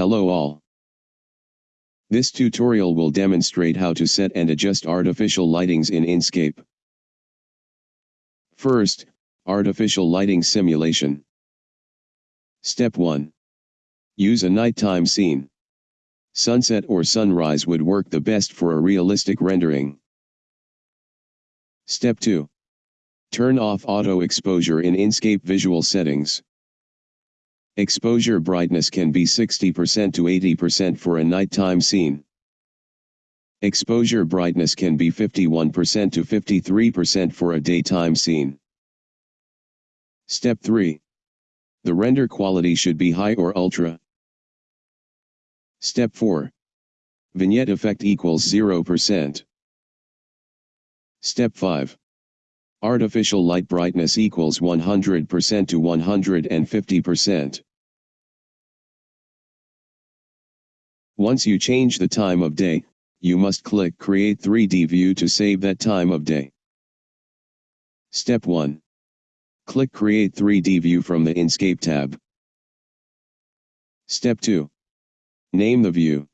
Hello all. This tutorial will demonstrate how to set and adjust artificial lightings in Enscape. First, artificial lighting simulation. Step 1. Use a nighttime scene. Sunset or sunrise would work the best for a realistic rendering. Step 2. Turn off auto exposure in Enscape visual settings. Exposure brightness can be 60% to 80% for a nighttime scene. Exposure brightness can be 51% to 53% for a daytime scene. Step 3. The render quality should be high or ultra. Step 4. Vignette effect equals 0%. Step 5. Artificial light brightness equals 100% to 150%. Once you change the time of day, you must click Create 3D View to save that time of day. Step 1. Click Create 3D View from the Enscape tab. Step 2. Name the view.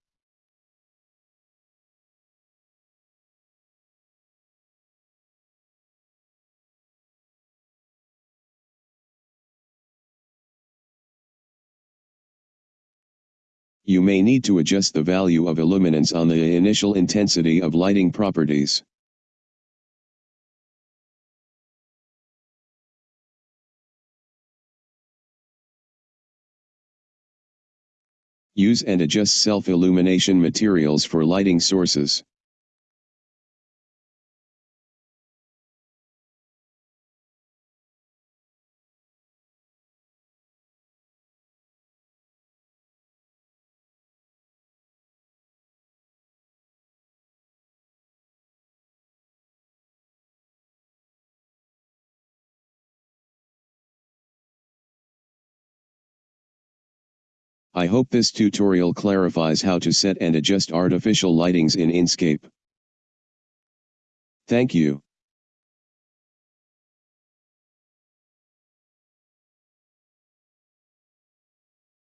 You may need to adjust the value of illuminance on the initial intensity of lighting properties. Use and adjust self-illumination materials for lighting sources. I hope this tutorial clarifies how to set and adjust artificial lightings in Enscape. Thank you.